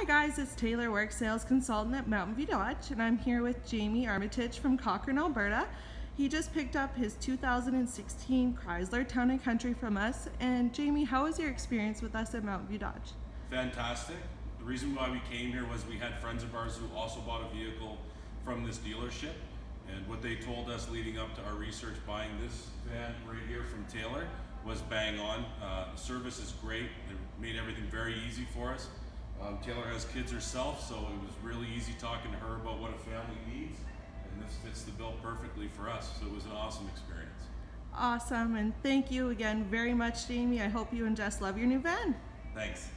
Hi guys, it's Taylor Work Sales Consultant at Mountain View Dodge and I'm here with Jamie Armitage from Cochrane, Alberta. He just picked up his 2016 Chrysler Town & Country from us and Jamie, how was your experience with us at Mountain View Dodge? Fantastic. The reason why we came here was we had friends of ours who also bought a vehicle from this dealership and what they told us leading up to our research buying this van right here from Taylor was bang on. Uh, service is great. They made everything very easy for us. Um, Taylor has kids herself, so it was really easy talking to her about what a family needs, and this fits the bill perfectly for us. So it was an awesome experience. Awesome and thank you again very much Jamie. I hope you and Jess love your new van. Thanks.